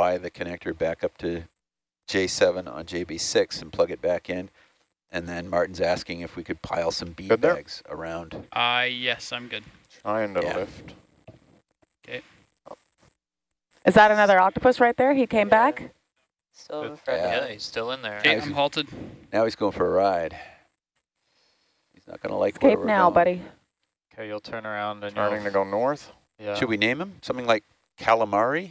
fly the connector back up to J7 on JB6 and plug it back in. And then Martin's asking if we could pile some bead Good there? bags around. Uh, yes, I'm good. Trying to Yeah. lift. Okay. Is that another octopus right there? He came back? Still in front Yeah. Yeah, he's still in there. Okay, Nice. I'm halted. Now he's going for a ride. He's not going to like where Escape we're now, going. buddy. Okay, you'll turn around and you're Turning to you'll, go north. yeah. Should we name him? Something like calamari?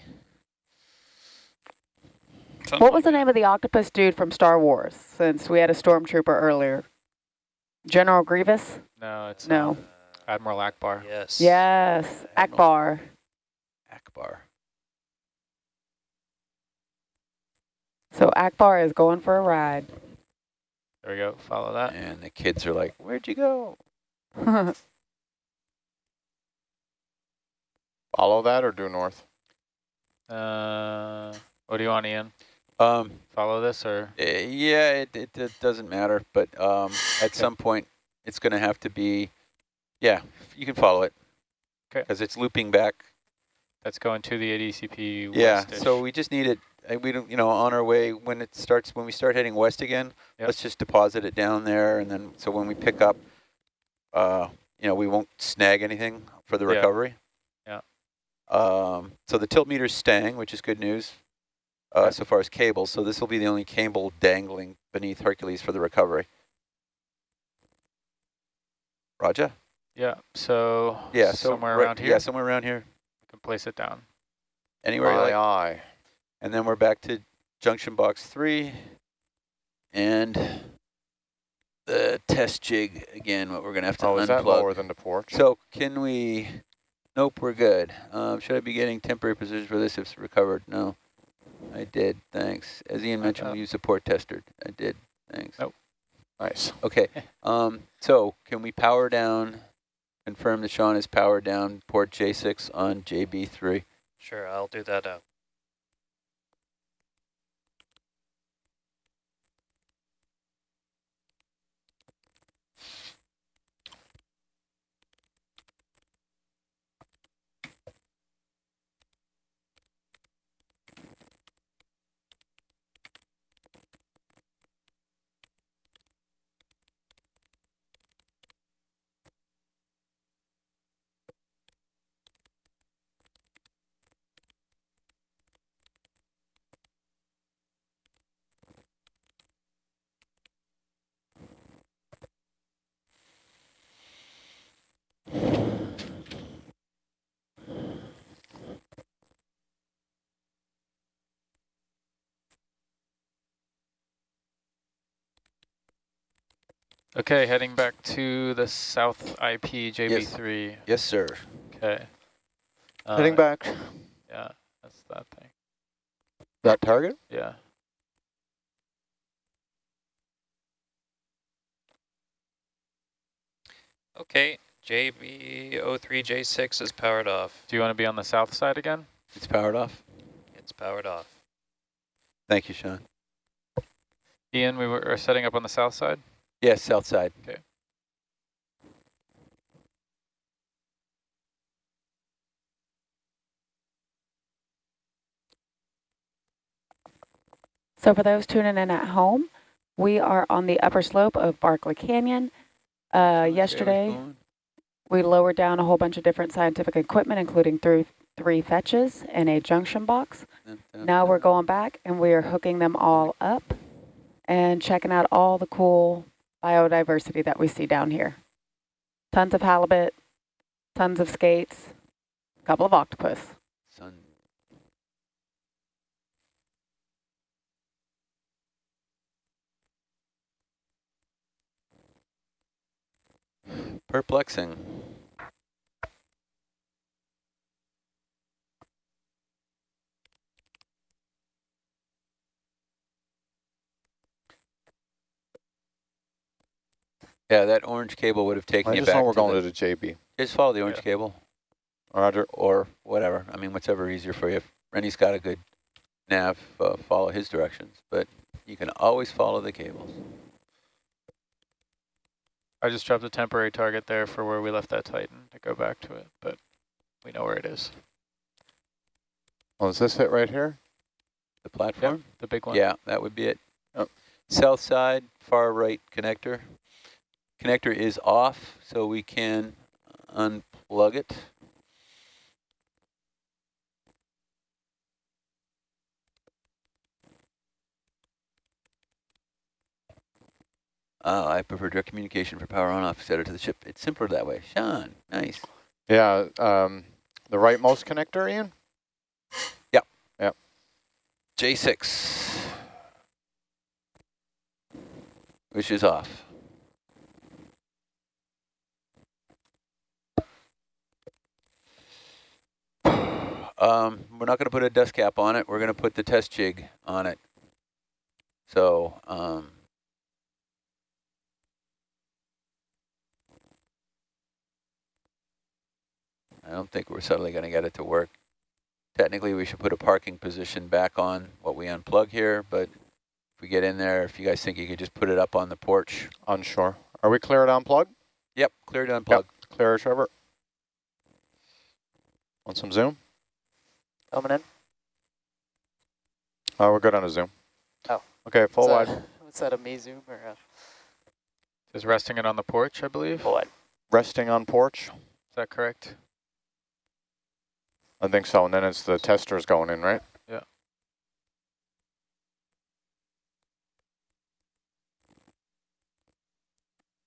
Something What was the name of the octopus dude from Star Wars, since we had a stormtrooper earlier? General Grievous? No, it's No. uh, Admiral Ackbar. Yes. Yes, Ackbar. Ackbar. So Ackbar is going for a ride. There we go. Follow that. And the kids are like, where'd you go? Follow that or due north? Uh, what do you want, Ian? Um, Follow this or? uh, yeah, it, it, it doesn't matter, but um, at some point it's going to have to be, yeah, you can follow it. 'Kay. Because it's looping back. That's going to the ADCP Yeah, so we just need it, uh, we don't, you know, on our way, when it starts, when we start heading west again, Yep. let's just deposit it down there, and then, so when we pick up, uh, you know, we won't snag anything for the Yeah. recovery. Yeah. Um, so the tilt meter's staying, which is good news, uh, so far as cables, so this will be the only cable dangling beneath Hercules for the recovery. Roger? Yeah, so Yeah, so somewhere right- around here, Yeah, somewhere around here, you can place it down. anywhere you Aye, like. aye. And then we're back to junction box three and the test jig again, what we're gonna have to Oh, is that lower than the port? So can we, nope, we're good. Um, should I be getting temporary position for this if it's recovered? No, I did, thanks. As Ian mentioned, Uh, we use a port tester. I did, thanks. Nope. Nice. Okay, um, so can we power down, confirm that Sean is powered down port J6 on JB3? Sure, I'll do that uh, Okay, heading back to the south IP JB3. Yes, sir. Okay. Uh, Heading back. Yeah, that's that thing. That target? Yeah. Okay, JB03J6 is powered off. Do you want to be on the south side again? It's powered off. It's powered off. Thank you, Sean. Ian, we were are setting up on the south side. Yes, south side. Okay. So for those tuning in at home, we are on the upper slope of Barkley Canyon. Uh, yesterday, we lowered down a whole bunch of different scientific equipment, including through three fetches and a junction box. Now we're going back and we are hooking them all up and checking out all the cool biodiversity that we see down here. Tons of halibut, tons of skates, a couple of octopus. Sun. Perplexing. Yeah, that orange cable would have taken I you just back know we're to going the, to the JB. Just follow the orange Yeah. cable Roger. or whatever. I mean, whatever easier for you. If Rennie's got a good nav, uh, follow his directions, but you can always follow the cables. I just dropped a temporary target there for where we left that Titan to go back to it, but we know where it is. Well, is this it right here? The platform? The big one. Yeah, that would be it. Yep. South side, far right connector. Connector is off, so we can unplug it. Oh, I prefer direct communication for power on off, set it to the ship. It's simpler that way. Sean, nice. Yeah, um, the rightmost connector, Ian? Yep. Yep. J6, which is off. Um, we're not going to put a dust cap on it. We're going to put the test jig on it. So, um, I don't think we're suddenly going to get it to work. Technically, we should put a parking position back on what we unplug here, but if we get in there, if you guys think you could just put it up on the porch. Unsure. Are we clear to unplug? Yep, clear to unplug. Clear, Trevor? Want some zoom? Coming in. Oh, we're good on a zoom. Oh. Okay, full Is wide. that- What's that, a me zoom or a Is resting it on the porch, I believe. full wide? Resting on porch? Is that correct? I think so, and then it's the testers going in, right? Yeah.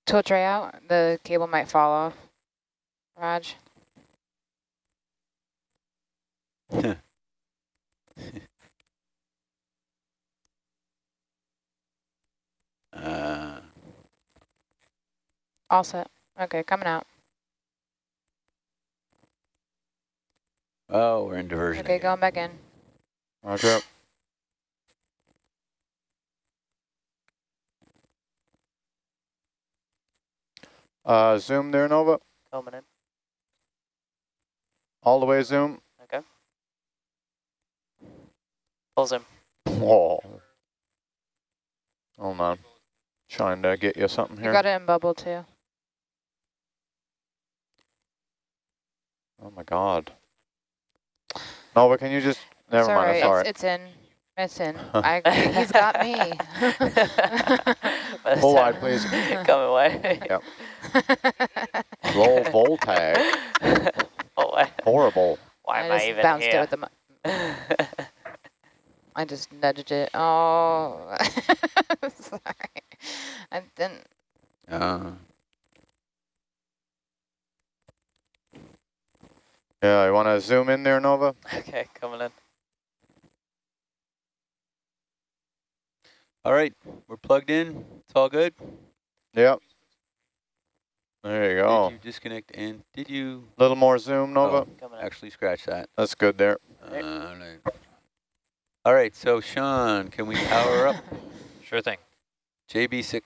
Tool tray out, the cable might fall off. Raj, Uh, all set. Okay, coming out. oh, we're in diversion. Okay, again. going back in. Roger. Uh, zoom there, Nova. Coming in. All the way zoom. Okay. Full zoom. Whoa. Hold on. Trying to get you something You here. got it in bubble too. Oh my god. Nova, can you just... Never it's mind, right. it's all right. It's, it's in. It's in. I, he's got me. By the Full wide, please. Coming away. Yep. Low voltag. Full wide. Horrible. Why I am I just even bounced it here? with the. Mu- I just nudged it. Oh, sorry. I didn't. Uh, Yeah, you want to zoom in there, Nova? okay, coming in. all right, we're plugged in. It's all good. Yep. There you go. Did you disconnect and did you A little more zoom, Nova. Oh. Actually scratch that? That's good there. Uh, no. All right, so Sean, can we power up Sure thing. JB6,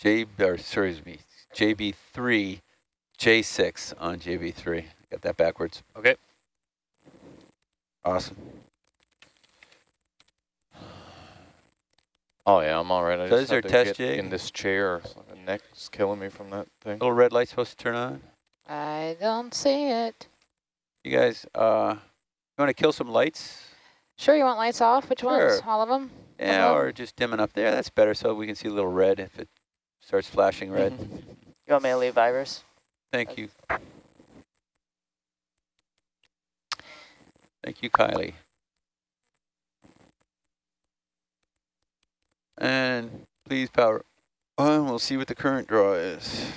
J, or sorry, excuse me, JB3, J6 on JB3. Got that backwards. Okay. Awesome. Oh yeah, I'm all right. I So just is there have to test get jig? in this chair. The neck's killing me from that thing. Little red light supposed to turn on. I don't see it. You guys, uh, you want to kill some lights? Sure, you want lights off? Which ones? All of them? Yeah, Hello? or just dimming up there. That's better so we can see a little red if it starts flashing red. Mm-hmm. You want me to leave Vibers? Thank you. Thank you, Kylie. And please power on. We'll see what the current draw is.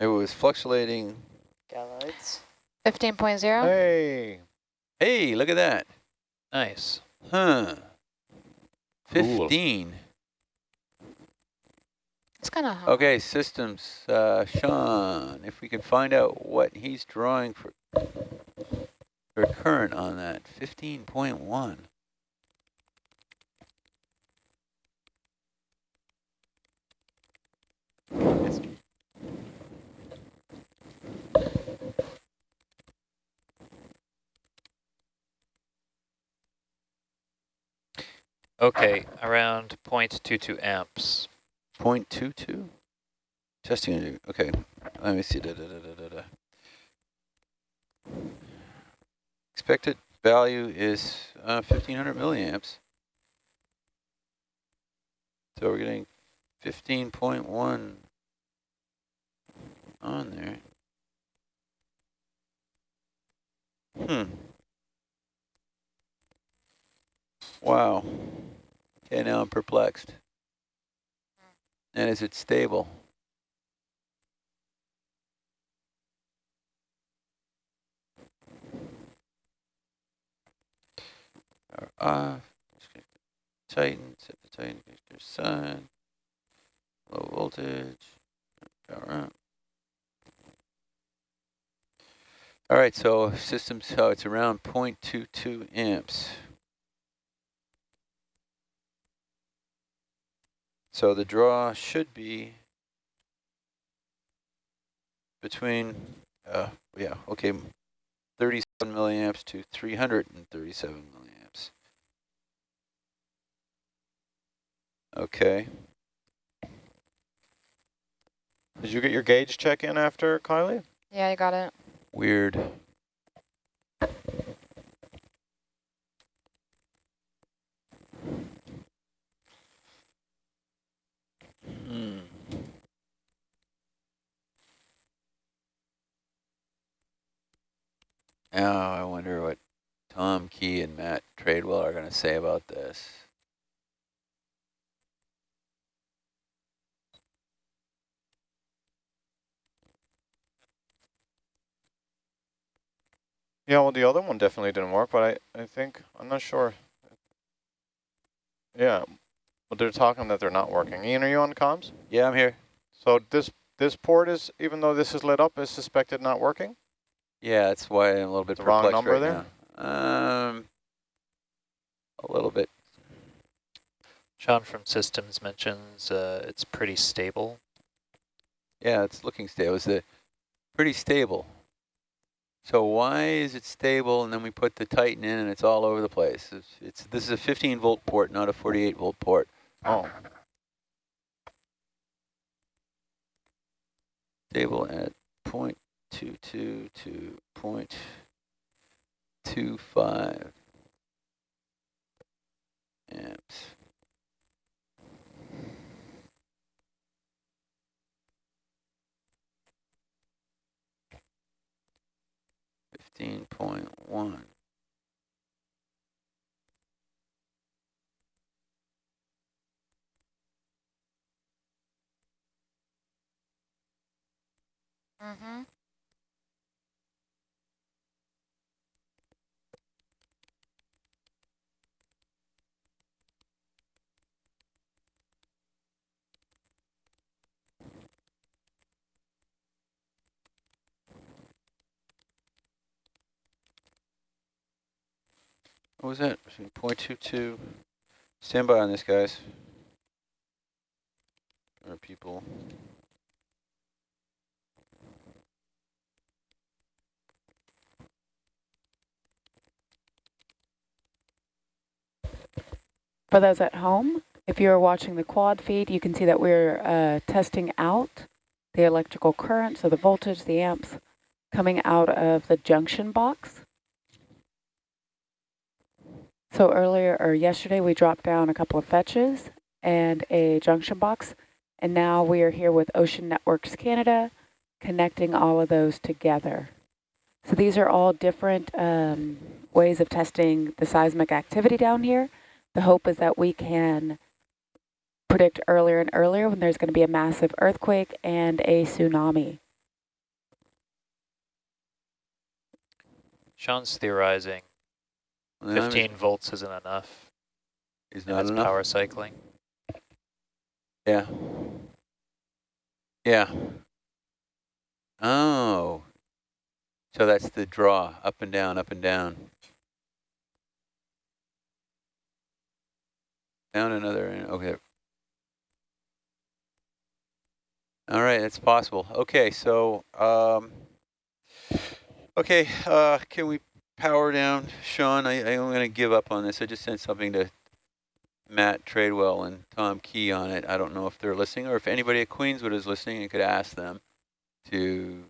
It was fluctuating. Got lights. 15.0? Hey. Hey, look at that. Nice. Huh. Cool. 15. It's kind of Okay, systems, uh, Sean, if we can find out what he's drawing for, for current on that, 15.1. Okay, around 0.22 amps. 0.22? Testing, okay, let me see, da, da, da. Expected value is uh, 1500 milliamps. So we're getting 15.1 on there. Hmm. Wow. Okay, now I'm perplexed. And is it stable? Uh, Titan, set the Titan connector side. Low voltage. Power up. All right, so system, so it's around 0.22 amps. So the draw should be between, uh, yeah, okay, 37 milliamps to 337 milliamps. Okay. Did you get your gauge check in after, Kylie? Yeah, I got it. Weird. Hmm. Now I wonder what Tom Key and Matt Tradewell are going to say about this. Yeah, well, the other one definitely didn't work, but I, I think, I'm not sure. Yeah, but they're talking that they're not working. Ian, are you on comms? Yeah, I'm here. So this this port is, even though this is lit up, is suspected not working? Yeah, that's why I'm a little bit The wrong number right there? now. Um, a little bit. Sean from Systems mentions uh, it's pretty stable. Yeah, it's looking stable. It's a pretty stable. So why is it stable and then we put the Titan in and it's all over the place? It's, it's this is a 15 volt port, not a 48 volt port. Oh, Stable at 0.22 to 0.25 amps. Fifteen point one. Mm-hmm. What was that? Point two two. Stand by on this, guys. Or people. For those at home, if you're watching the quad feed, you can see that we're uh, testing out the electrical current, so the voltage, the amps, coming out of the junction box. So earlier, or yesterday, we dropped down a couple of fetches and a junction box, and now we are here with Ocean Networks Canada, connecting all of those together. So these are all different um, ways of testing the seismic activity down here. The hope is that we can predict earlier and earlier when there's going to be a massive earthquake and a tsunami. Sean's theorizing 15 volts isn't enough. Is not enough. power cycling. Yeah. Yeah. Oh. So that's the draw, up and down, up and down. Down another, okay. All right, that's possible. Okay, so, um, okay, uh, can we power down? Sean, I, I'm going to give up on this. I just sent something to Matt Tradewell and Tom Key on it. I don't know if they're listening or if anybody at Queenswood is listening, you could ask them to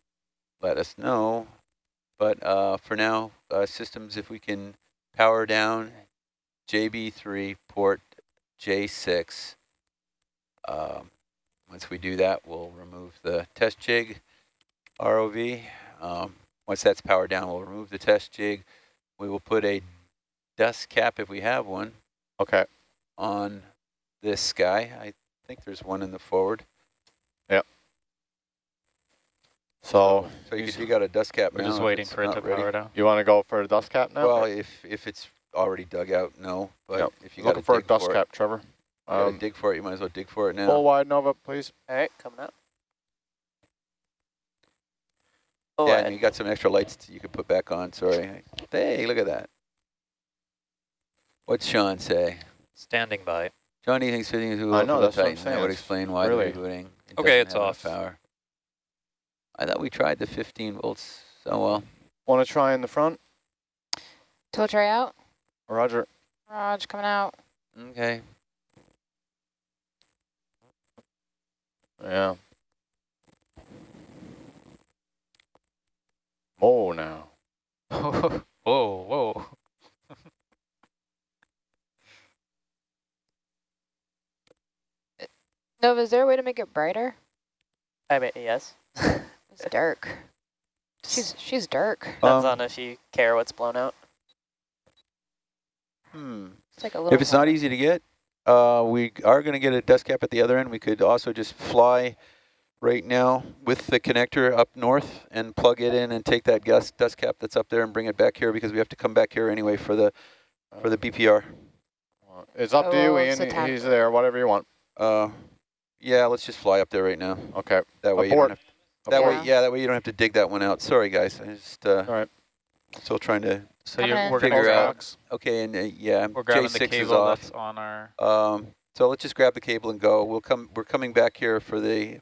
let us know. But uh, for now, uh, systems, if we can power down JB3 port J6. Um, once we do that, we'll remove the test jig ROV. Um, once that's powered down, we'll remove the test jig. We will put a dust cap, if we have one, Okay. on this guy. I think there's one in the forward. Yep. So So you, you got a dust cap We're now just waiting for it to ready. power down. you want to go for a dust cap now? Well, if if it's already dug out, no. But Yep. if you got Looking for a dust for cap, it, Trevor. you gotta Um, dig for it, you might as well dig for it now. full wide Nova, please. All right, coming up. Oh, Oh, yeah, and and you got some extra lights you could put back on. Sorry. Hey, look at that. What's Sean say? Standing by. Johnny thinks fitting is too I low know, for the that's what I'm Titan. That would explain why really- the rebooting. It Okay, it's off. Power. I thought we tried the 15 volts. Oh well. Want to try in the front? Tilt tray out. Roger. Roger, coming out. Okay. Yeah. Oh, now. whoa, whoa. Nova, is there a way to make it brighter? I mean, yes. It's dark. She's she's dark. Depends Um, on if you care what's blown out. Hmm. It's like a little. If it's not easy to get, uh, we are going to get a dust cap at the other end. We could also just fly right now with the connector up north and plug it in and take that gas dust cap that's up there and bring it back here because we have to come back here anyway for the for the BPR. It's up to Oh, you, it's a Ian. He's there, whatever you want. Uh, yeah, let's just fly up there right now. Okay. That way, you Abort. don't have, that way, Yeah. yeah, that way you don't have to dig that one out. Sorry, guys. I just uh, All right. still trying to. So you're, in. we're gonna Figure grab, out- Okay, and uh, yeah, we're grabbing the J6 is cable off. that's on our. Um, so let's just grab the cable and go. We'll come. We're coming back here for the,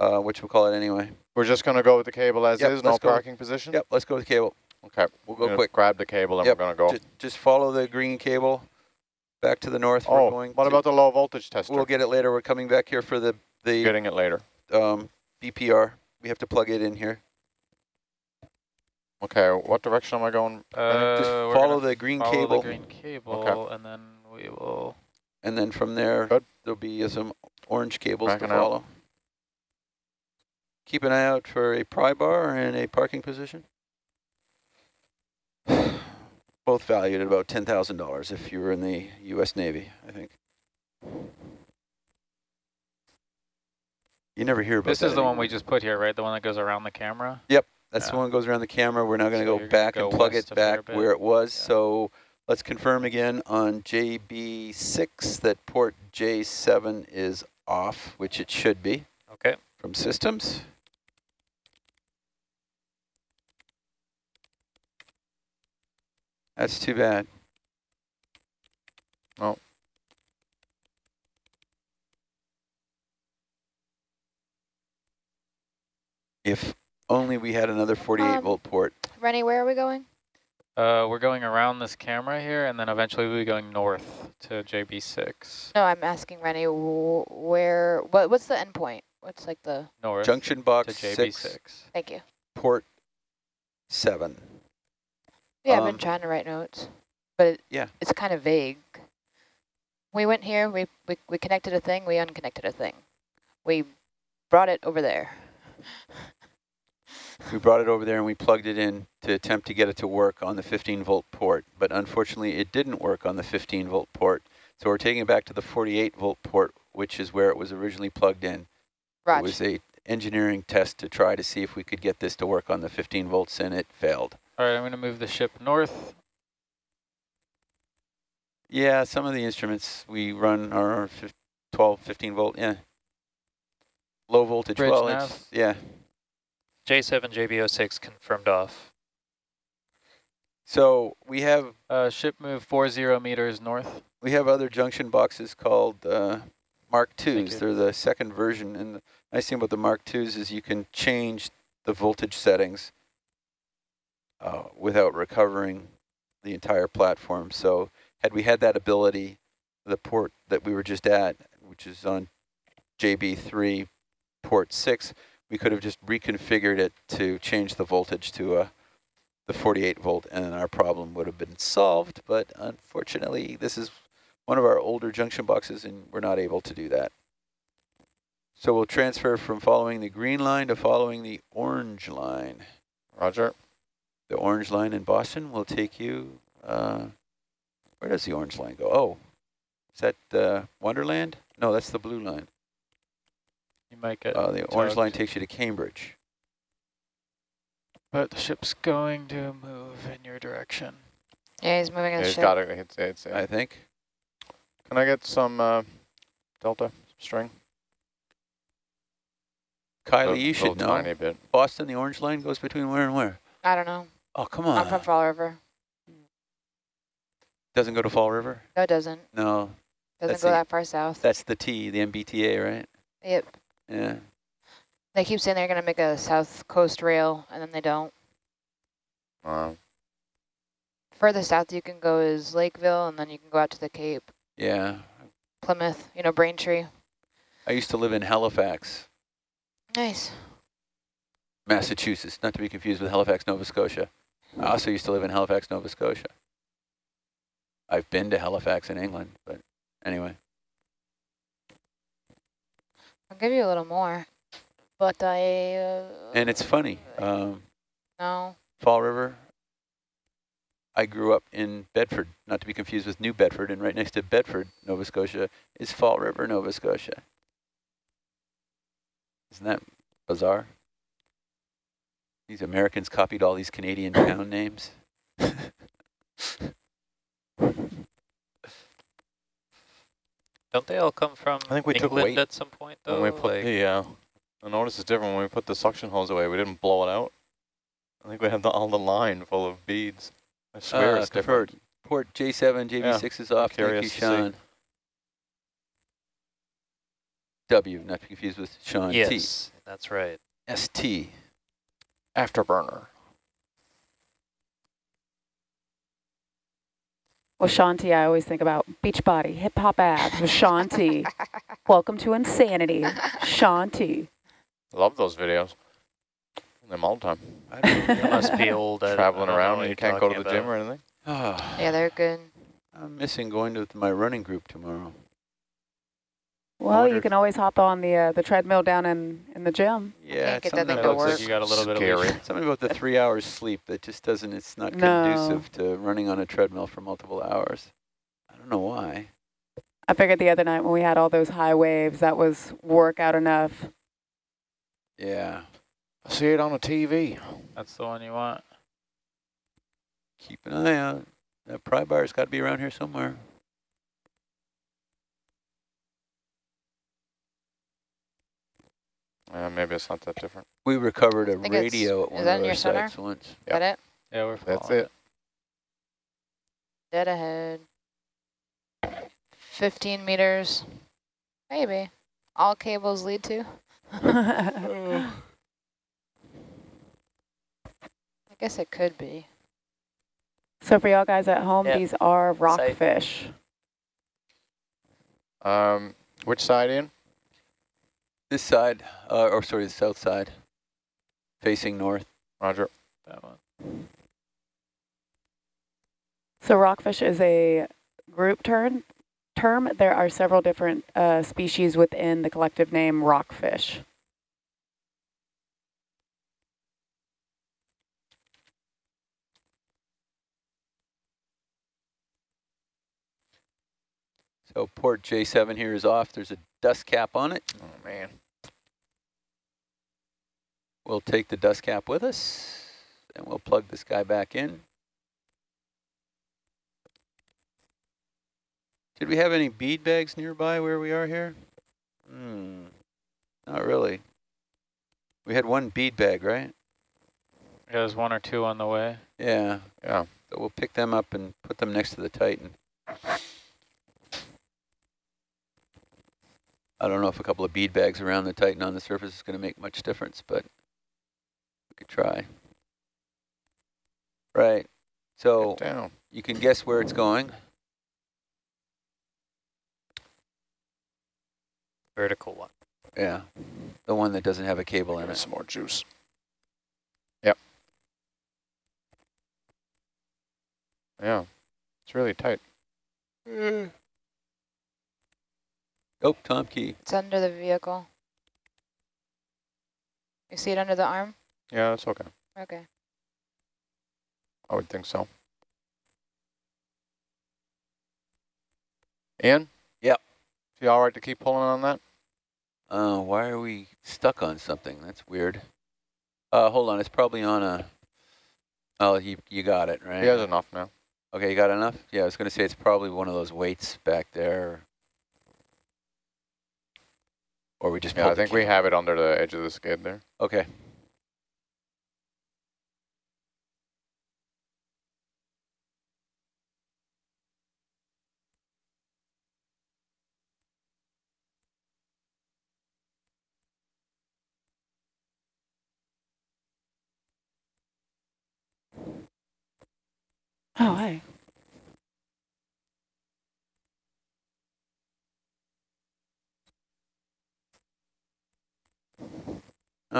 uh, we'll call it anyway. We're just going to go with the cable as Yep, is, no let's go. parking position? Yep, let's go with the cable. Okay. We'll go quick. Grab the cable and Yep, we're going to go. Just, just follow the green cable back to the north. We're Oh, going what about the low voltage tester? We'll get it later. We're coming back here for the the Getting it later. um, BPR. We have to plug it in here. Okay, what direction am I going? Uh, just follow the green follow cable, the green cable, okay. and then we will. and then from there Good. there'll be some orange cables to follow. out. Keep an eye out for a pry bar and a parking position. Both valued at about ten thousand dollars if you were in the U.S. Navy, I think. You never hear about This is the one we just put here, right? The one that goes around the camera. Yep. That's the one that goes around the camera. We're now going to So go back go and plug it back where it was. Yeah. So let's confirm again on JB6 that port J7 is off, which it should be Okay. From systems. That's too bad. Oh. If only we had another 48 Um, volt port. Rennie, where are we going? Uh, we're going around this camera here, and then eventually we'll be going north to JB6. No, I'm asking Rennie wh- where. What what's the endpoint? What's like the? North Junction box 6, JB6. Thank you. port 7. Yeah, I've Um, been trying to write notes, but it, Yeah. it's kind of vague. We went here. We, we we connected a thing. We unconnected a thing. We brought it over there. We brought it over there and we plugged it in to attempt to get it to work on the 15 volt port, but unfortunately it didn't work on the 15 volt port. So we're taking it back to the 48 volt port, which is where it was originally plugged in. It was a engineering test to try to see if we could get this to work on the 15 volts and it failed. All right, I'm going to move the ship north. Yeah, some of the instruments we run are fif- 12, 15 volt, yeah. Low voltage, Bridge well, nav. it's, yeah. J7 JB06 confirmed off. So we have Uh, ship move 40 meters north. We have other junction boxes called uh, Mark IIs. They're the second version. And the nice thing about the Mark IIs is you can change the voltage settings uh, without recovering the entire platform. So had we had that ability, the port that we were just at, which is on JB3 port 6, we could have just reconfigured it to change the voltage to uh, the 48 volt and our problem would have been solved. But unfortunately, this is one of our older junction boxes and we're not able to do that. So we'll transfer from following the green line to following the orange line. Roger. The orange line in Boston will take you, uh, where does the orange line go? Oh, is that uh, Wonderland? No, that's the blue line. You might get. Uh, the orange line takes you to Cambridge. But the ship's going to move in your direction. Yeah, he's moving Yeah, his he's ship. got it. It's, it's, I think. Can I get some uh, delta string? Kylie, A you should know. Tiny bit. Boston, the orange line goes between where and where? I don't know. Oh, come on. I'm from. Fall River. Doesn't go to Fall River? No, it doesn't. No, Doesn't That's go the- that far south. that's the T, the MBTA, right? Yep. Yeah. They keep saying they're going to make a south coast rail, and then they don't. Uh, Further south you can go is Lakeville, and then you can go out to the Cape. Yeah. Plymouth, you know, Braintree. I used to live in Halifax, Nice. Massachusetts, not to be confused with Halifax, Nova Scotia. I also used to live in Halifax, Nova Scotia. I've been to Halifax in England, but anyway. I'll give you a little more, but I... Uh, And it's funny, um, No. Fall River, I grew up in Bedford, not to be confused with New Bedford, and right next to Bedford, Nova Scotia, is Fall River, Nova Scotia. Isn't that bizarre? These Americans copied all these Canadian town names. Don't they all come from I think we took England weight at some point though? when we put Like, the, uh, I noticed it's different when we put the suction hose away. We didn't blow it out. I think we had the, all the line full of beads. I swear Uh, it's different. confirmed. Port J7, JB6 is off. Thank you, curious to see. Sean. W, not to be confused with Sean T. yes, that's right. ST. Afterburner. Well, Shaun T, I always think about beach body, hip hop abs with Shaun T. Welcome to insanity, Shaun T. Love those videos. Them all the time. I don't know. It must be old. I don't- I Traveling around and you can't go to talking the gym or anything. Ah, Yeah, they're good. I'm missing going to my running group tomorrow. Well, you can always hop on the uh, the treadmill down in, in the gym. Yeah, get that something thing It to about looks like you got a little bit of Scary. leash. Something about the three hours sleep that just doesn't, it's not No. conducive to running on a treadmill for multiple hours. I don't know why. I figured the other night when we had all those high waves, that was workout enough. Yeah, I see it on the TV. That's the one you want. keep an eye out. That pry bar's got to be around here somewhere. Uh, maybe it's not that different. We recovered a radio at is one that of in our your center? sites once. Is that it? Yeah, we're That's following it. Dead ahead. 15 meters. Maybe. All cables lead to. I guess it could be. so for y'all guys at home, Yeah. these are rockfish. Um, which side, in? This side, uh, or sorry, the south side, facing north. Roger. that one. So rockfish is a group term. Term. There are several different uh, species within the collective name rockfish. So port J7 here is off. There's a dust cap on it. Oh, man. We'll take the dust cap with us and we'll plug this guy back in. Did we have any bead bags nearby where we are here? Hmm, not really. We had one bead bag, right? Yeah, There's one or two on the way. Yeah, Yeah. so we'll pick them up and put them next to the Titan. I don't know if a couple of bead bags around the Titan on the surface is going to make much difference, but we could try. Right, so down. you can guess where it's going. Vertical one. Yeah, the one that doesn't have a cable in Give it. some more juice. Yep. Yeah, it's really tight. Eh. Oh, Tom Key. It's under the vehicle. You see it under the arm? Yeah, it's okay. Okay. I would think so. Ian? Yep. You all right to keep pulling on that? Uh, why are we stuck on something? That's weird. Uh, hold on, it's probably on a. Oh, you you got it right. He has enough now. Okay, you got enough? Yeah, I was gonna say it's probably one of those weights back there. Or we just. Yeah, I think we have it under the edge of the skid there. Okay. Oh, hey.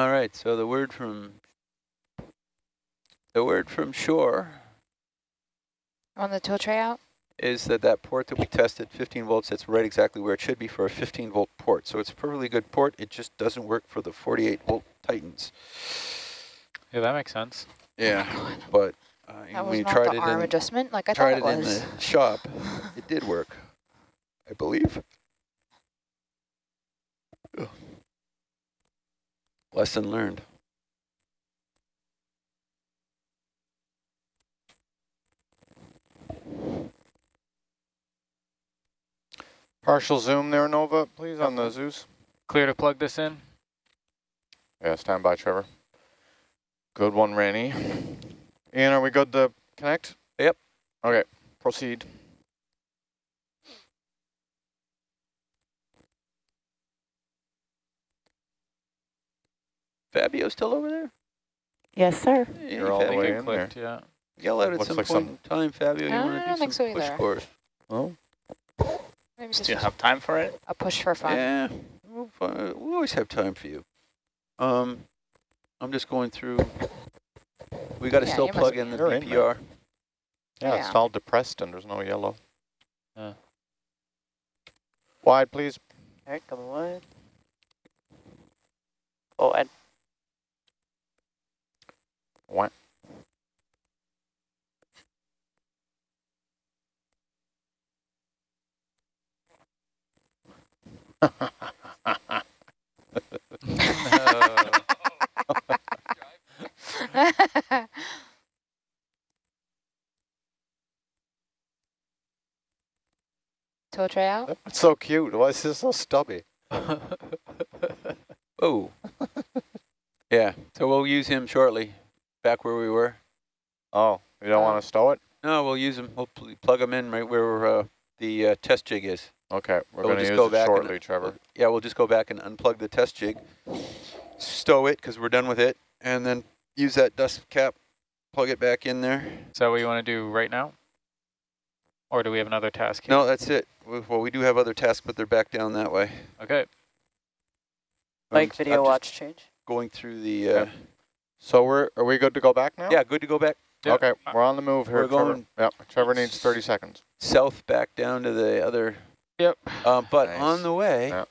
All right. So the word from. The word from shore On the tow tray out? is that that port that we tested, 15 volts, that's right exactly where it should be for a 15 volt port. So it's a perfectly good port. It just doesn't work for the 48 volt Titans. Yeah, that makes sense. Yeah, but uh, That when was you not tried the it arm in, adjustment like I tried thought it it in was. the shop, it did work, I believe. Ugh. Lesson learned. Partial zoom there, Nova, please, on the Zeus. Clear to plug this in? Yeah, stand by, Trevor. Good one, Ranny. Ian, are we good to connect? Yep. Okay, proceed. Fabio still over there? Yes, sir. Hey, You're all the way It in there. clicked, yeah. Yell out at Looks some like point some- in time, Fabio. You I want to don't do think some so push either. course? Oh, Maybe Do you have time for it? a push for fun. Yeah, we'll fi- we always have time for you. Um, I'm just going through. We got to Yeah, still you must plug be in the You're in BPR. yeah, it's Yeah. all depressed and there's no yellow. Yeah. Wide, please. All right, coming wide. Oh, and What? No. tow tray out? It's so cute. Why is this so stubby? Oh. yeah, so we'll use him shortly. Back where we were. Oh, we don't Oh. want to stow it? No, we'll use them. We'll pl plug them in right where uh, the uh, test jig is. Okay, we're So we'll going to just use go it back and- shortly, Trevor. Yeah, we'll just go back and unplug the test jig, stow it because we're done with it, and then use that dust cap, plug it back in there. Is that what you want to do right now? Or do we have another task here? No, that's it. Well, we do have other tasks, but they're back down that way. Okay. like video I'm watch change. Going through the. Uh, Okay. So we're are we good to go back now? Yeah, good to go back Yeah. Okay, we're on the move here. We're Trevor. going- Yep, Trevor needs 30 seconds. south back down to the other. Yep. Um, but Nice. on the way, Yeah.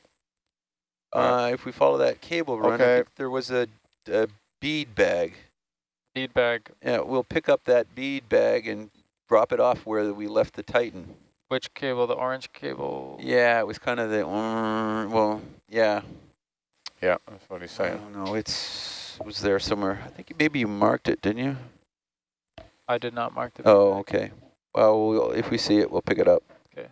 uh, if we follow that cable run, I Okay. think there was a, a bead bag. Bead bag. Yeah, we'll pick up that bead bag and drop it off where we left the Titan. Which cable? The orange cable? Yeah, it was kind of the, mm, well, yeah. Yeah, that's what he's I saying. don't know, it's, it was there somewhere. I think maybe you marked it, didn't you? I did not mark the Oh, bag. okay. Well, we'll, if we see it, we'll pick it up. Okay.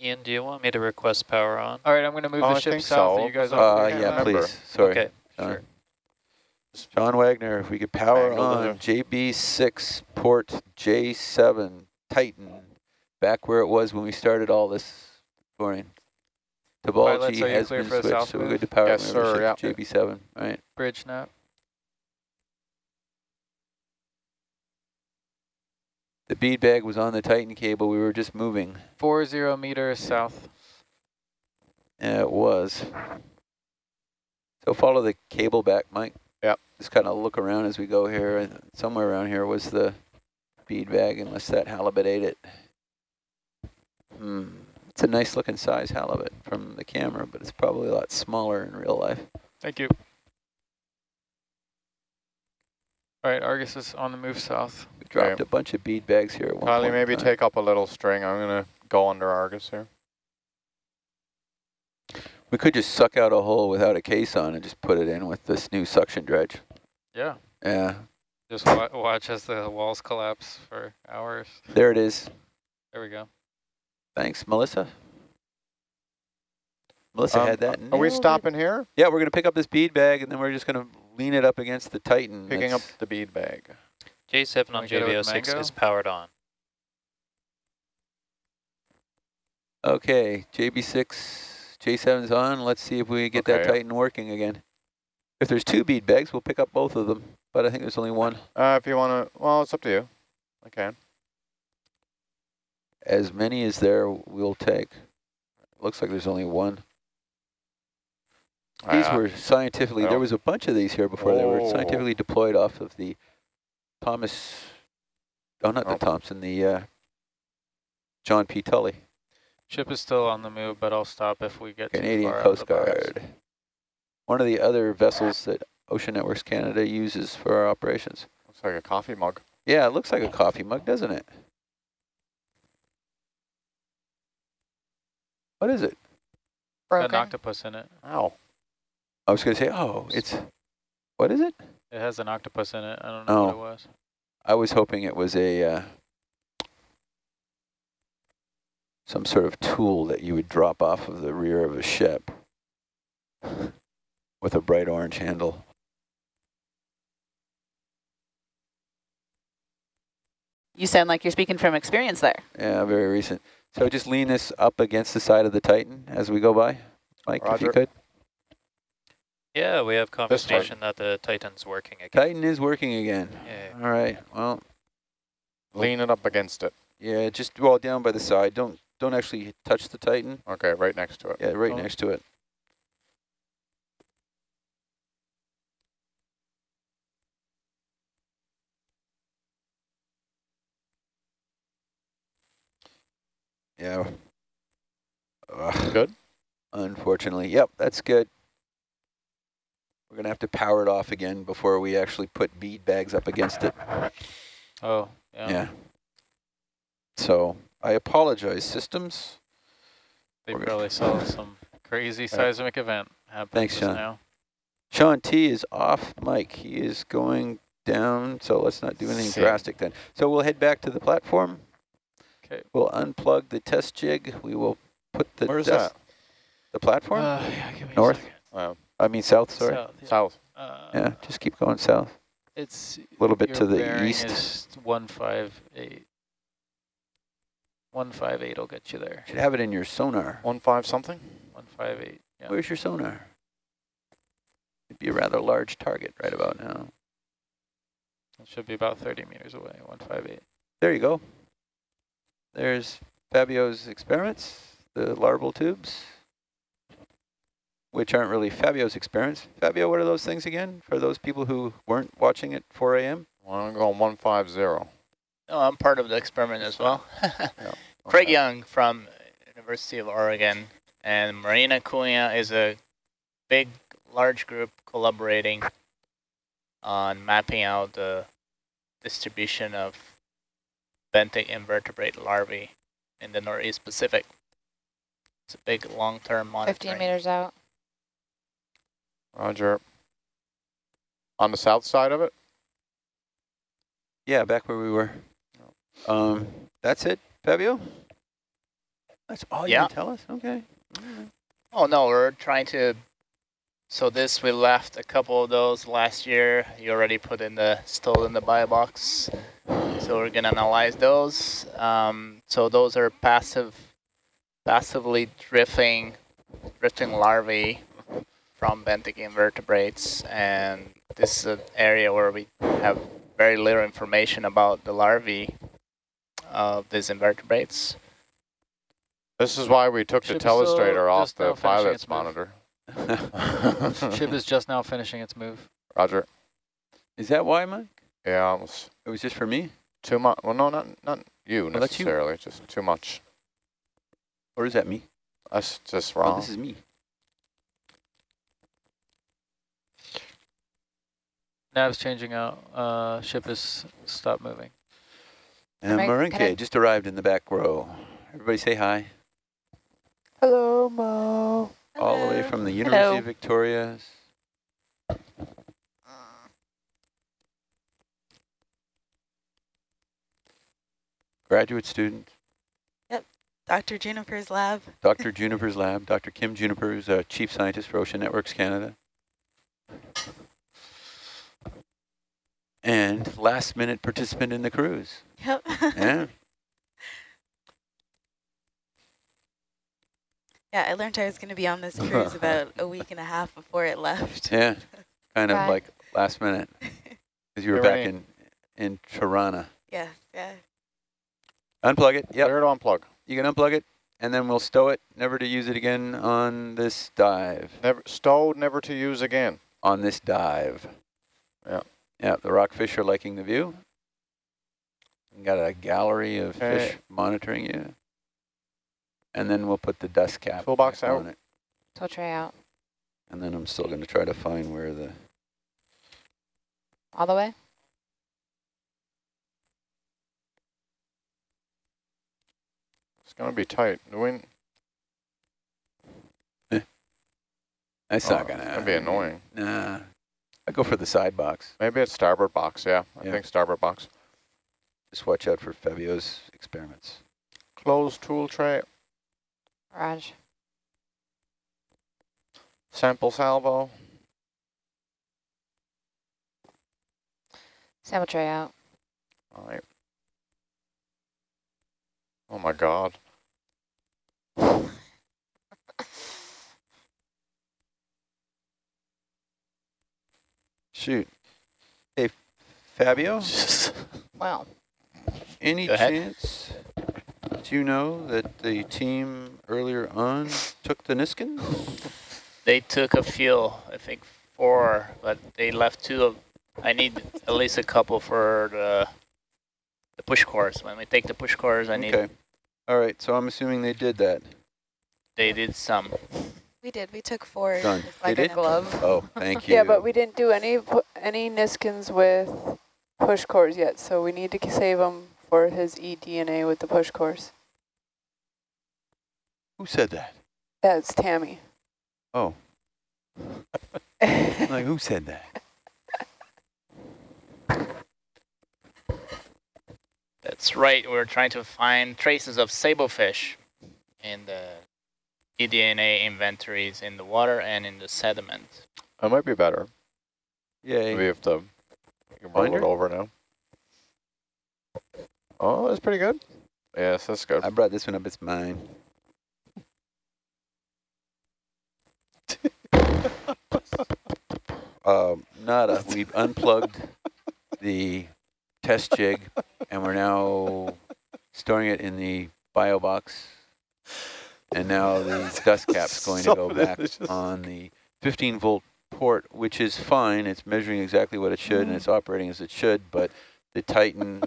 Ian, do you want me to request power on? All right, I'm going to move Oh, the I ship south. so, Are you guys because all Uh, clear? yeah, remember. please, sorry. Okay, Sean. sure. John Wagner, if we could power Angle on the- JB6 port J7 Titan, back where it was when we started all this morning. Tabalji are you has been switched, so we're good to power Yes, sir, yeah. JB7, right? Bridge snap. The bead bag was on the Titan cable, we were just moving. 40 meters south. Yeah, it was. So follow the cable back, Mike. Yep. Just kind of look around as we go here. Somewhere around here was the bead bag, unless that halibut ate it. Hmm. It's a nice looking size halibut from the camera, but it's probably a lot smaller in real life. Thank you. All right, Argus is on the move south. We dropped Okay. a bunch of bead bags here at one Kylie, point maybe time. take up a little string. I'm going to go under Argus here. We could just suck out a hole without a case on and just put it in with this new suction dredge. Yeah. Yeah, Just wa watch as the walls collapse for hours. there it is. There we go. Thanks, Melissa. Melissa Um, had that. Are we nailed it. stopping here? Yeah, we're going to pick up this bead bag, and then we're just going to lean it up against the Titan. Picking up the bead bag. J7 on we get it with JB06 is powered on. Okay, JB6, J7's on. Let's see if we get that Titan working again. If there's two bead bags, we'll pick up both of them, but I think there's only one. Uh, if you want to, well, it's up to you. I can. As many as there, we'll take. Looks like there's only one. These Uh, were scientifically, there oh. was a bunch of these here before. They were Oh. scientifically deployed off of the Thomas, oh, not Oh. the Thompson, the uh, John P. Tully, Ship is still on the move, but I'll stop if we get Canadian Coast. Guard. One of the other vessels that Ocean Networks Canada uses for our operations. Looks like a coffee mug. Yeah, it looks like a coffee mug, doesn't it? What is it? Got an octopus in it. Ow. I was going to say, oh, it's, what is it? It has an octopus in it. I don't know what Oh. it was. I was hoping it was a uh, some sort of tool that you would drop off of the rear of a ship with a bright orange handle. You sound like you're speaking from experience there. Yeah, very recent. So just lean this up against the side of the Titan as we go by, Mike, if you could. Yeah, we have confirmation that the Titan's working again. Titan is working again. Yeah. All right. Well, Lean it up against it. yeah, just well down by the side. Don't don't actually touch the Titan. Okay, right next to it. Yeah, right Oh. next to it. Yeah. Ugh. Good? Unfortunately. Yep, that's good. We're going to have to power it off again before we actually put bead bags up against it. Oh, yeah. Yeah. So I apologize, systems. They We're probably saw some crazy seismic event happen Thanks, Shaun. now. Shaun T is off mic. He is going down, so let's not do anything Sick. drastic then. So we'll head back to the platform. Okay. We'll unplug the test jig. We will put the Where's that? the platform. Uh, yeah, give me North? A. Wow. I mean south. Sorry. South, yeah. South. Uh, Yeah, just keep going south. It's A little bit to the east. One five eight. One five eight will get you there. Should have it in your sonar. One five something? One five eight. Yeah. Where's your sonar? It'd be a rather large target right about now. It should be about thirty meters away. One five eight. There you go. There's Fabio's experiments, the larval tubes, which aren't really Fabio's experiments. Fabio, what are those things again for those people who weren't watching at 4 a.m.? Well, I'm going one five zero. Oh, I'm part of the experiment as well. Craig Young from University of Oregon and Marina Cunha is a big, large group collaborating on mapping out the distribution of benthic invertebrate larvae in the Northeast Pacific. It's a big long-term monitoring. Fifteen meters out. Roger. On the south side of it? Yeah, back where we were. Um, that's it, Fabio? That's all you Yeah. can tell us? Okay. Oh no, we're trying to. So this we left a couple of those last year. You already put in the stole in the bio box. So we're gonna analyze those. Um, so those are passive, passively drifting, drifting larvae from benthic invertebrates, and this is an area where we have very little information about the larvae of these invertebrates. This is why we took the Ship is telestrator off the finishing pilot's its move. monitor. Ship is just now finishing its move. Roger. Is that why, Mike? Yeah, it was It was just for me? too much. Well, no, not not you Oh, that's you. necessarily. Just too much. Or is that me? That's just Oh, wrong. this is me. Nav's changing out. Uh, ship is stopped moving. And I- Marinke just arrived in the back row. Everybody say hi. Hello, Mo. All the way from the University Hello. of Victoria. Graduate student, Yep, Dr. Juniper's lab. Dr. Juniper's lab, Dr. Kim Juniper, who's a chief scientist for Ocean Networks Canada. And last minute participant in the cruise. Yep. Yeah. Yeah, I learned I was going to be on this cruise about a week and a half before it left. Yeah. Kind of Right. like last minute. Because you were back in, in Tirana. yeah, yeah. Unplug it. Yep. Clear to unplug. You can unplug it, and then we'll stow it, never to use it again on this dive. Never stowed, never to use again. On this dive. Yeah. Yeah, the rockfish are liking the view. We got a gallery of Okay. fish monitoring you. And then we'll put the dust cap Toolbox back out. on it. Tow tray out. And then I'm still going to try to find where the... All the way? It's gonna be tight. The wind. Eh. That's Oh, not going to... That'd be annoying. Nah. I go for the side box. Maybe it's starboard box. Yeah, I Yeah. think starboard box. Just watch out for Fabio's experiments. Closed tool tray. Raj. Sample salvo. Sample tray out. All right. Oh my God. Shoot. Hey, Fabio? Well, Any Go ahead. chance that you know that the team earlier on took the Niskin? They took a few, I think four, but they left two of, I need at least a couple for the, the push cores. When we take the push cores, I need, Okay. All right, so I'm assuming they did that. they did some. We did. We took four. Done. with They like a did? glove. Oh, thank you. Yeah, but we didn't do any any Niskins with push cores yet, so we need to save him for his eDNA with the push cores. Who said that? That's Tammy. Oh, like, who said that? That's right, we're trying to find traces of sablefish in the eDNA inventories in the water and in the sediment. That might be better. Yeah. We have to you can roll it over now. Oh, that's pretty good. Yes, that's good. I brought this one up. It's mine. um, nada. We've unplugged the test jig, and we're now storing it in the bio box. And now the dust cap's going to go back delicious. on the 15 volt port, which is fine. It's measuring exactly what it should, and it's operating as it should. But the Titan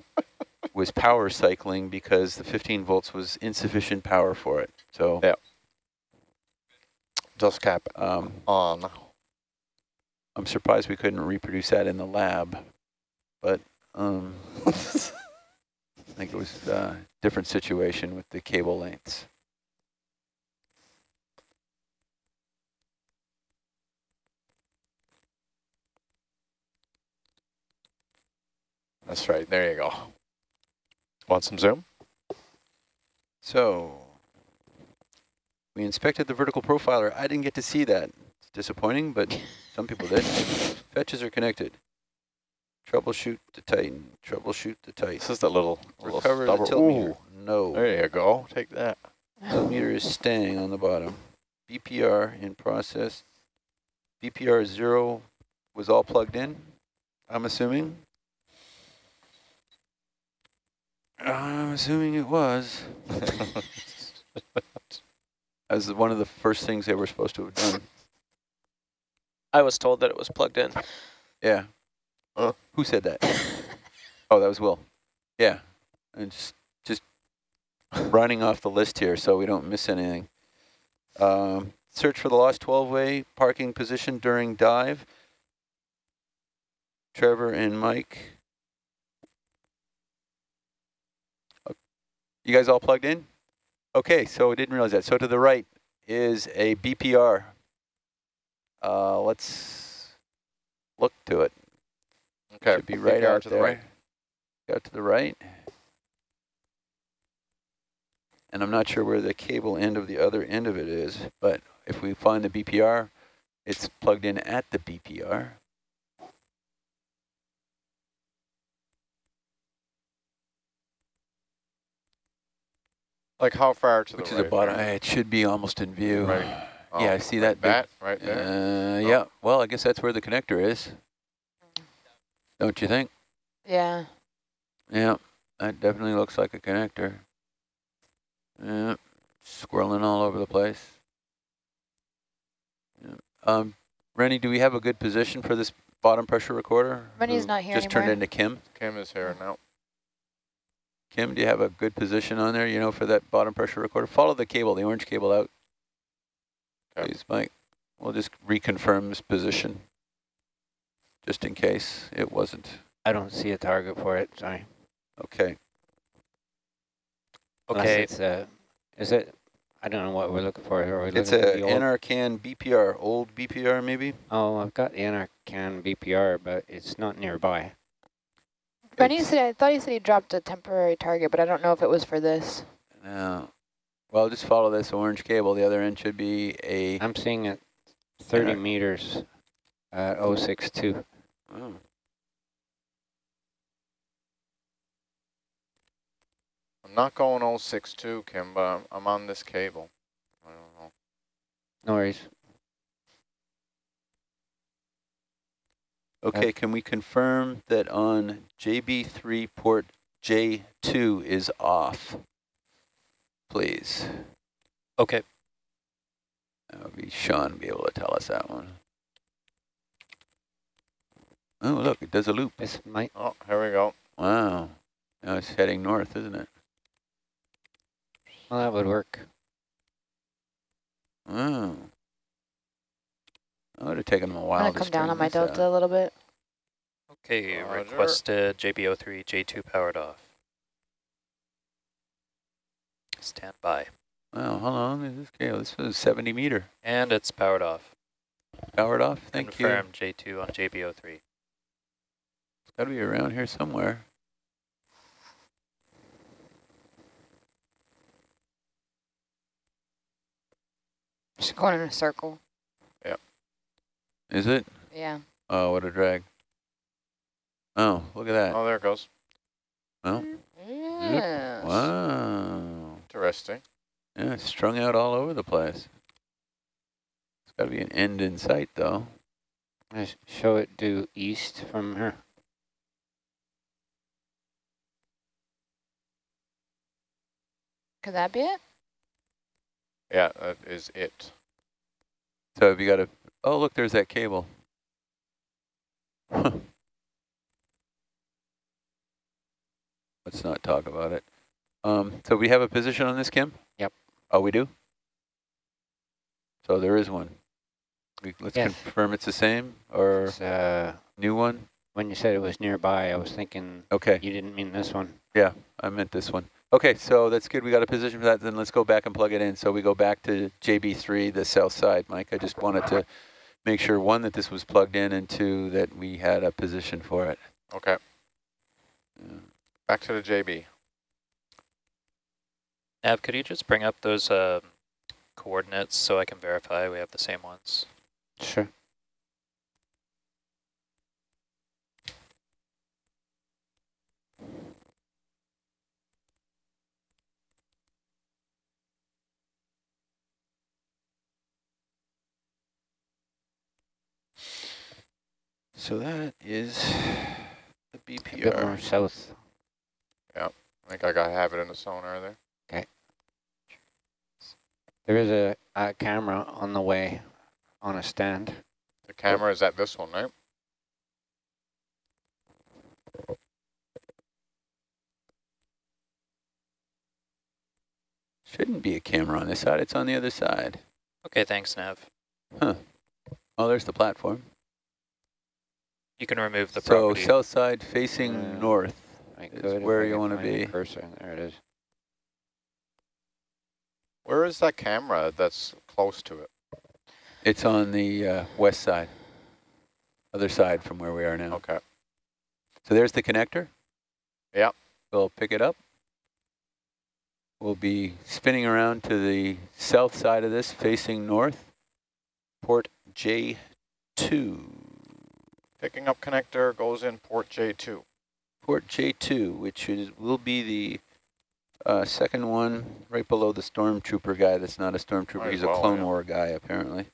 was power cycling because the 15 volts was insufficient power for it. So Yeah. Dust cap um, on. I'm surprised we couldn't reproduce that in the lab, but um, I think it was a different situation with the cable lengths. That's right. There you go. Want some zoom? So we inspected the vertical profiler. I didn't get to see that. It's disappointing, but some people did. Fetches are connected. Troubleshoot the Titan. Troubleshoot the Titan. This is the little, little Recover the stubber- Ooh, No. there you go. Take that. Tilt meter is staying on the bottom. BPR in process. BPR zero was all plugged in, I'm assuming. I'm assuming it was. as one of the first things they were supposed to have done. I was told that it was plugged in. Yeah. Uh. Who said that? oh, that was Will. Yeah. And just, just running off the list here so we don't miss anything. Um, search for the lost 12-way parking position during dive. Trevor and Mike. You guys all plugged in? Okay, so I didn't realize that. So to the right is a BPR. Uh, let's look to it. Okay, Should be right BPR out to there. the right. Out to the right. And I'm not sure where the cable end of the other end of it is, but if we find the BPR, it's plugged in at the BPR. Like how far to Which the is right? a bottom. there? It should be almost in view. Right. Yeah, Oh, I see like that. big- that right there. Uh, Oh. Yeah, well, I guess that's where the connector is. Don't you think? Yeah. Yeah, that definitely looks like a connector. Yeah, swirling all over the place. Yeah. Um, Rennie, do we have a good position for this bottom pressure recorder? Rennie's not here Just turned anymore. into Kim. Kim is here now. Kim, do you have a good position on there, you know, for that bottom pressure recorder? Follow the cable, the orange cable out. Okay. Please, Mike. We'll just reconfirm this position, just in case it wasn't. I don't see a target for it, sorry. Okay. Unless Okay, it's uh, is it, I don't know what we're looking for here. Are we It's looking for a NRCan BPR, old BPR maybe? Oh, I've got the NRCan BPR, but it's not nearby. Rennie It's- said, I thought he said he dropped a temporary target, but I don't know if it was for this. No. Well, just follow this orange cable. The other end should be a. I'm seeing it 30 NR meters at 062. Oh. I'm not going 062, Kim, but I'm, I'm on this cable. I don't know. No worries. Okay, can we confirm that on JB3 port J2 is off? Please. okay. That would be Shaun be able to tell us that one. Oh, look, it does a loop. This might, Oh, here we go. Wow. Now it's heading north, isn't it? well, that would work. Oh. That would have taken them a I'm while gonna to come down on my delta out. a little bit. Okay, Roger. requested uh, JB03, J2 powered off. Stand by. Wow, how long is this cable? This was 70 meter. And it's powered off. Powered off, thank you. Confirm J2 on JB03. It's got to be around here somewhere. Just going in a circle. Is it? Yeah. Oh, what a drag. Oh, look at that. Oh, there it goes. Oh, mm. Yes. wow. Interesting. Yeah, it's strung out all over the place. It's got to be an end in sight, though. I show it due east from here. Could that be it? Yeah, that is it. So have you got a... Oh, look, there's that cable. Huh. Let's not talk about it. Um, so we have a position on this, Kim? Yep. Oh, we do? So there is one. We, let's Yes. confirm it's the same or It's, uh, new one? when you said it was nearby, I was thinking Okay. you didn't mean this one. Yeah, I meant this one. Okay, so that's good. We got a position for that. Then let's go back and plug it in. So we go back to JB3, the south side, Mike. I just wanted to make sure, one, that this was plugged in, and two, that we had a position for it. Okay, Yeah. back to the JB. Nav, could you just bring up those um, coordinates so I can verify we have the same ones? Sure. So that is the A bit more BPR. south. I think I got to have it in the sonar there. Okay. There is a, a camera on the way on a stand. The camera is at this one, right? Shouldn't be a camera on this side, it's on the other side. Okay, thanks, Nav. Huh. Oh, there's the platform. You can remove the So property. south side facing Yeah. north is where you want to be. Cursor, there it is. Where is that camera that's close to it? It's on the uh, west side, other side from where we are now. Okay. So there's the connector. Yep. We'll pick it up. We'll be spinning around to the south side of this, facing north, port J2. Picking up connector goes in port J2. Port J2, which is will be the uh, second one right below the stormtrooper guy that's not a stormtrooper. Might He's well, a Clone yeah. War guy, apparently.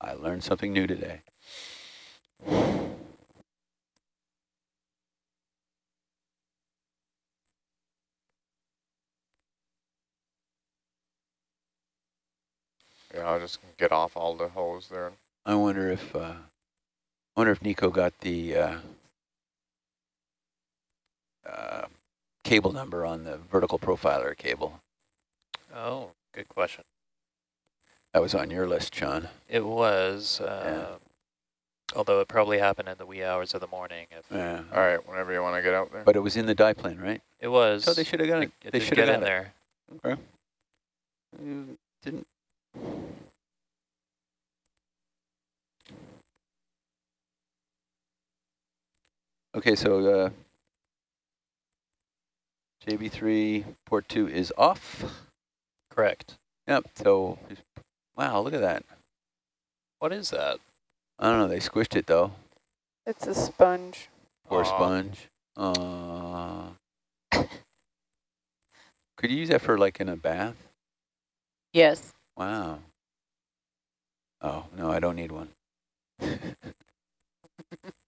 I learned something new today. Yeah, I'll just get off all the hose there. I wonder if uh, wonder if Nico got the uh, uh, cable number on the vertical profiler cable. Oh, good question. That was on your list, Shaun. It was, uh, although it probably happened in the wee hours of the morning. If Yeah. All right, whenever you want to get out there. But it was in the die plan, right? It was. So they should have got it. It They should have get got in it. there. Okay. You didn't. Okay, so uh, JB3 port 2 is off. Correct. Yep, so, wow, look at that. What is that? I don't know, they squished it though. It's a sponge. Poor Aw. sponge. Uh, could you use that for like in a bath? Yes. Wow. Oh, no, I don't need one.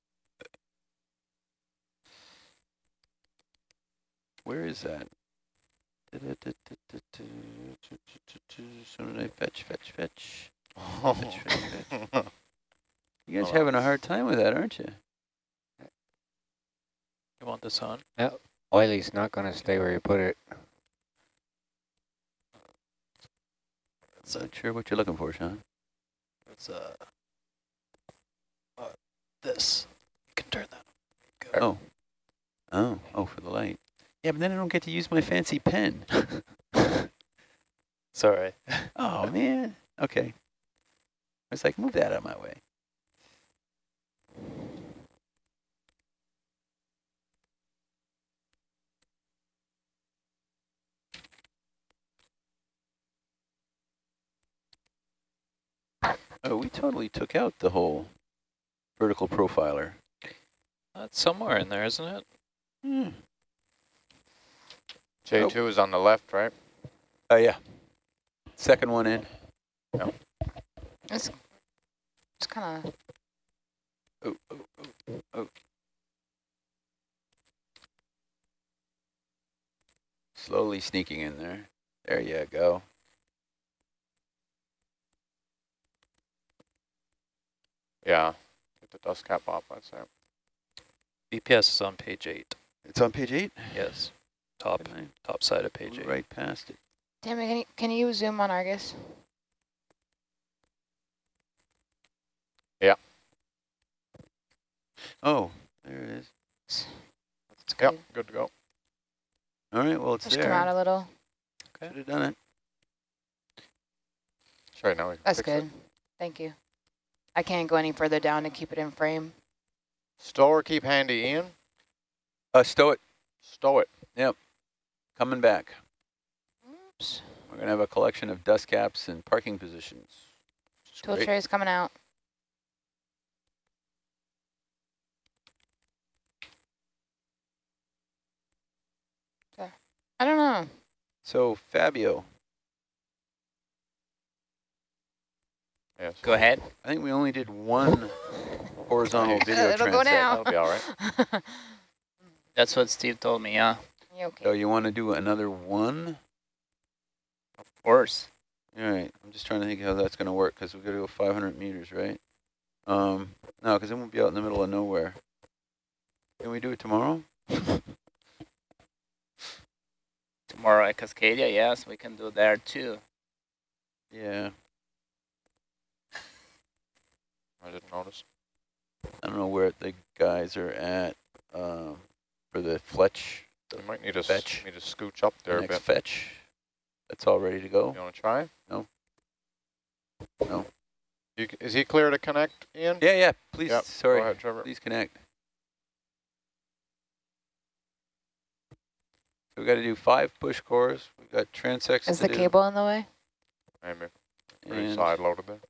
Where is that? So did I fetch, fetch, fetch. Fetch, fetch, fetch. You guys Oh. having a hard time with that, aren't you? You want this on? Yeah. Oily's not going to stay where you put it. Not sure what you're looking for, Shaun. It's uh, uh, this. You can turn that. Oh. Oh, oh, for the light. Yeah, but then I don't get to use my fancy pen. Sorry. oh, man. Okay. I was like, move that out of my way. Oh, we totally took out the whole vertical profiler. That's somewhere in there, isn't it? Hmm. J2 is on the left, right? Oh, yeah. Second one in. It's, it's kind of, Oh, oh, oh, oh. Slowly sneaking in there. There you go. Yeah. Get the dust cap off, I'd say. BPS is on page eight. It's on page eight. Yes. Top, top side of page eight. Right past it. damn it, can you, can you zoom on Argus? Yeah. Oh, there it is. It's Yep, good. good to go. All right, well, it's Just come out there. a little. Okay. Should have done it. Sure, now we can That's fix good. it. Thank you. I can't go any further down to keep it in frame. Stow or keep handy, Ian? Uh, stow it. Stow it. Coming back. Oops. We're going to have a collection of dust caps and parking positions. which is Tool great. tray's coming out. I don't know. So, Fabio, Yes. Go ahead. I think we only did one horizontal Nice. video It'll go now. That'll be all right. That's what Steve told me, yeah. You okay? So you want to do another one? Of course. All right, I'm just trying to think how that's going to work because we've got to go 500 meters, right? Um, no, because it won't be out in the middle of nowhere. Can we do it tomorrow? Tomorrow at Cascadia, yes, we can do there too. Yeah, I didn't notice. I don't know where the guys are at um, for the Fletch, You might need to, s- Fetch. need to scooch up the there a bit. fetch. That's all ready to go. You want to try? No. No. You, is he clear to connect, Ian? Yeah, yeah, please, Yep, sorry, Go ahead, Trevor. please connect. So we got to do five push cores. We've got transects Is to the do, cable in the way? Maybe. Pretty and- side loaded there.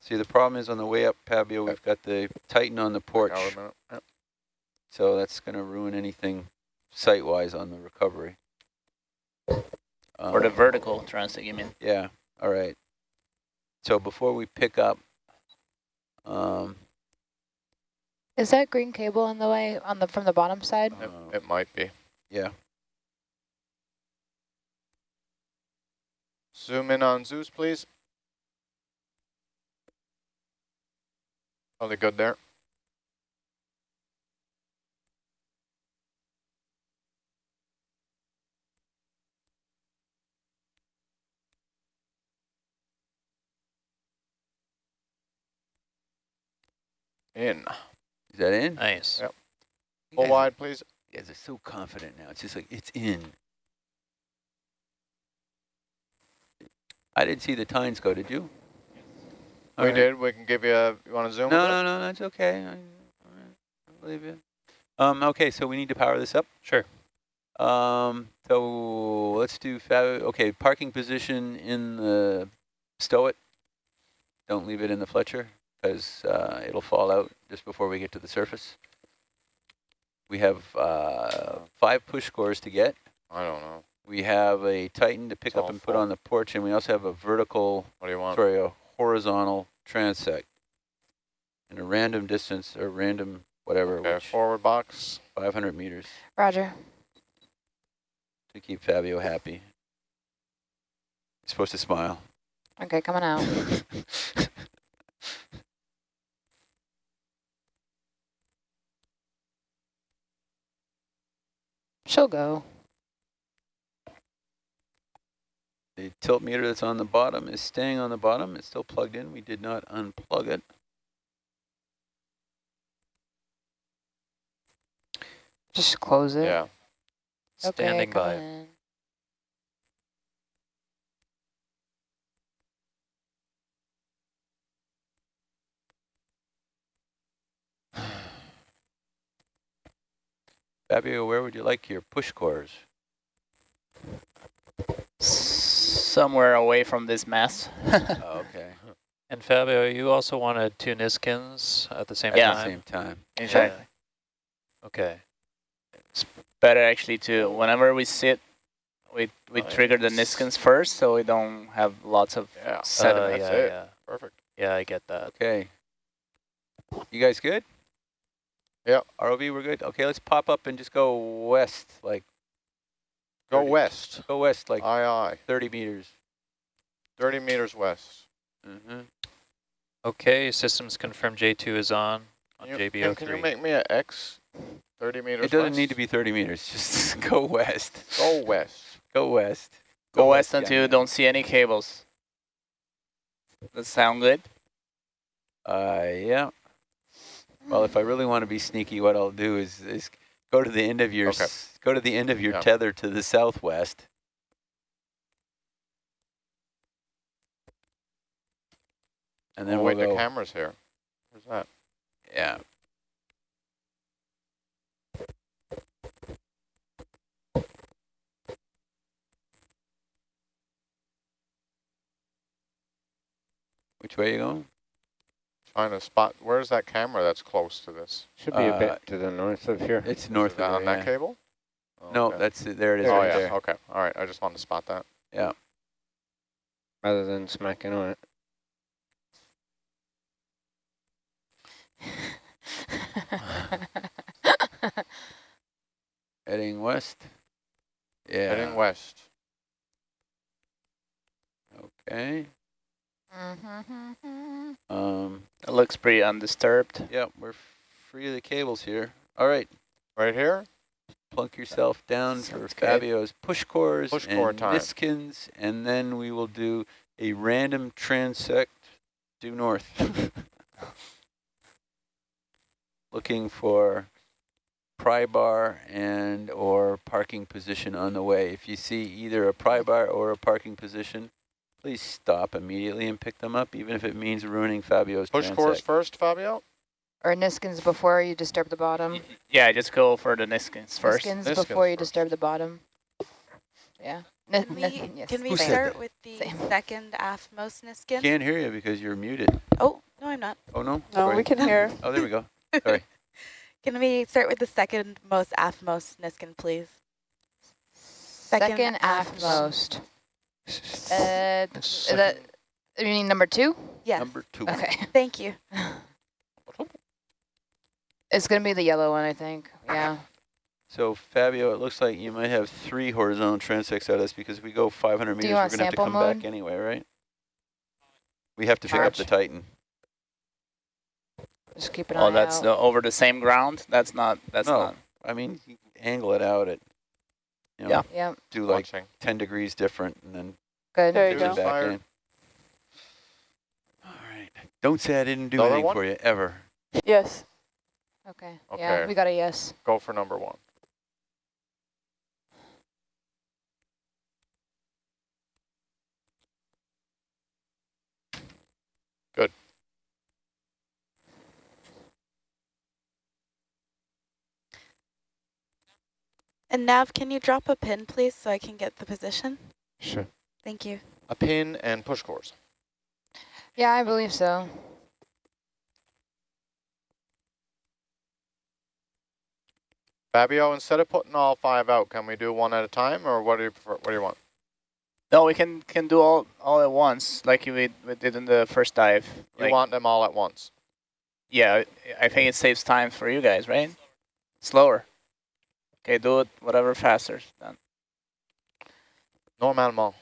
See, the problem is on the way up Fabio, we've got the Titan on the porch, Hour a minute. Yep. So that's going to ruin anything site-wise on the recovery. Or the Um, vertical transit, you mean? Yeah, all right. So before we pick up, um, Is that green cable in the way on the from the bottom side? It, uh, it might be. yeah, Zoom in on Zeus, please. Are they good there? In. is that in? Nice. Yep. You Full guys- wide, please. You guys are so confident now. It's just like, it's in. I didn't see the tines go, did you? All we right. did. We can give you a, you want to zoom? No, a no, no, that's okay. I, all right, I believe you. Um, okay, so we need to power this up. Sure. Um, so let's do, fa- okay, parking position in the stow it. Don't leave it in the Fletcher because uh, it'll fall out just before we get to the surface. We have uh, five push cores to get. I don't know. We have a Titan to pick It's up all and put full. on the porch, and we also have a vertical, What do you want? sorry, a horizontal transect. And a random distance, or random whatever, Okay, which forward box. 500 meters Roger. to keep Fabio happy. He's supposed to smile. Okay, coming out. She'll go. The tilt meter that's on the bottom is staying on the bottom. It's still plugged in. We did not unplug it. Just close it. Yeah. Okay, Standing by. coming. Fabio, where would you like your push cores? Somewhere away from this mess. oh, okay. And Fabio, you also wanted two Niskins at the same Yeah. At the time? same time. Exactly. Okay. It's better actually to, whenever we sit, we, we Oh, yeah. trigger the Niskins first so we don't have lots of Yeah. Uh, sediment. that's yeah, it. yeah. Perfect. Yeah, I get that. Okay. You guys good? Yep. ROV, we're good? Okay, let's pop up and just go west, like, Go west. go west, like Aye, aye. 30 meters. 30 meters west. Mm-hmm. Okay, systems confirmed J2 is on on You- JB03. Can, can you make me an X? 30 meters It doesn't west? need to be 30 meters. Just go west. Go west. Go west. Go west yeah, until you don't see any cables. Does sound good? Uh, yeah. Well, if I really want to be sneaky, what I'll do is, is go to the end of your Okay. go to the end of your Yeah. tether to the southwest. And then oh, we'll wait, the camera's here. Where's that? Yeah. Which way are you going? Trying to spot. Where's that camera that's close to this? Should be a Uh, bit to the north of here. It's north it of that on there, that yeah. cable? No, Okay. that's it. There it is Oh, right yeah. there. Okay. All right. I just wanted to spot that. Yeah. Rather than smacking on it. Heading west. Yeah. Heading west. Okay. Mm-hmm. Um, It looks pretty undisturbed. yeah, we're free of the cables here. All right. Right here? Plunk yourself down for Sounds good. Fabio's push cores Push and core time. Niskins, and then we will do a random transect due north. Looking for pry bar and or parking position on the way. If you see either a pry bar or a parking position, please stop immediately and pick them up, even if it means ruining Fabio's Push transect. course first, Fabio? Or Niskins before you disturb the bottom. Yeah, just go for the Niskins first. Niskins Niskins before you first. disturb the bottom. Yeah. Ni- Can we, yes. can we start with the Same. second aftmost Niskin? Can't hear you because you're muted. Oh, no, I'm not. Oh, no? No, we can hear. Oh, there we go. Sorry. Can we start with the second most aftmost Niskin, please? Second, Second aftmost. Uh, is that, you mean number two? Yes. Number two. Okay. Thank you. It's going to be the yellow one, I think. Yeah. So Fabio, it looks like you might have three horizontal transects at us because if we go 500 meters, you we're want going to have to sample come mode? back anyway, right? We have to pick up the Titan. Just keep an Oh, eye that's out. the, over the same ground? That's not, that's No. not. I mean, you angle it out at, you know, Yeah. Yep. do like Watching. 10 degrees different and then Good. There you go. it back Fire. in. All right. Don't say I didn't do Another anything one? for you, ever. Yes. Okay. Yeah, we got a yes. Go for number one. And Nav, can you drop a pin, please, so I can get the position? Sure. Thank you. A pin and push cores. Yeah, I believe so. Fabio, instead of putting all five out, can we do one at a time, or what do you prefer, what do you want? No, we can can do all all at once, like we, we did in the first dive. You Like, want them all at once? yeah, I think it saves time for you guys, right? Slower. Okay, do it whatever faster. Done. Normalement.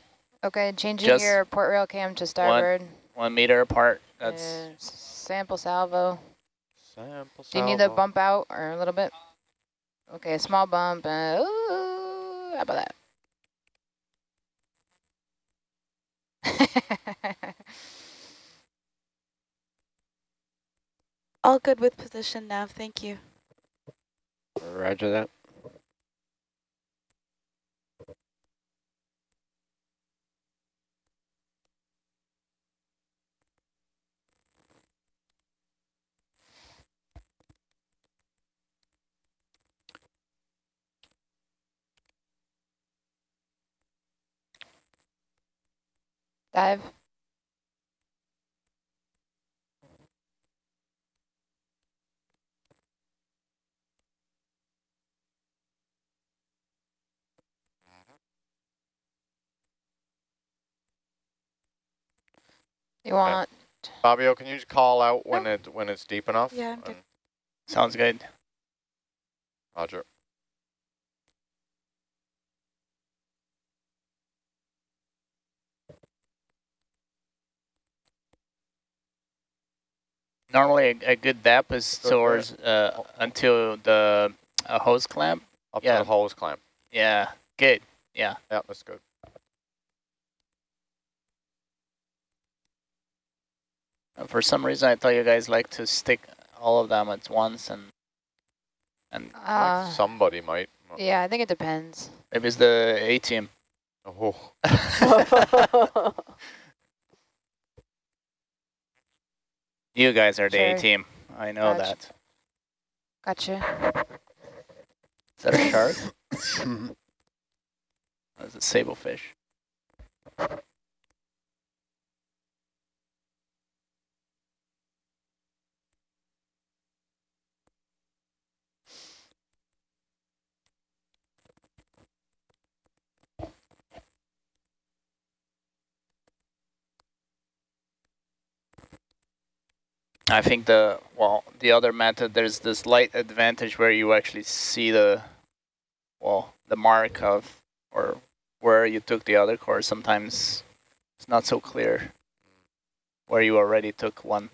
Okay, changing Just your port rail cam to starboard. One meter apart. That's Uh, sample salvo. Sample salvo. Do you need the salvo. bump out or a little bit? Okay, a small bump. Uh, ooh, how about that? All good with position, Nav. Thank you. Roger that. Dive. You want Fabio, can you just call out when it when it's deep enough? Yeah, I'm good. Sounds good. Roger. Normally, a, a good depth is Good, towards uh, until the uh, hose clamp. Up Yeah. to the hose clamp. Yeah, good. Yeah. Yeah, that's good. For some reason, I thought you guys like to stick all of them at once, and and uh, like somebody might. yeah, I think it depends. maybe it's the A team. Oh, you guys are the Sure. A team. I know Gotcha. that. Gotcha. Is that a shark? That's a sablefish. I think the, well, the other method, there's this light advantage where you actually see the, well, the mark of, or where you took the other course. Sometimes It's not so clear where you already took one.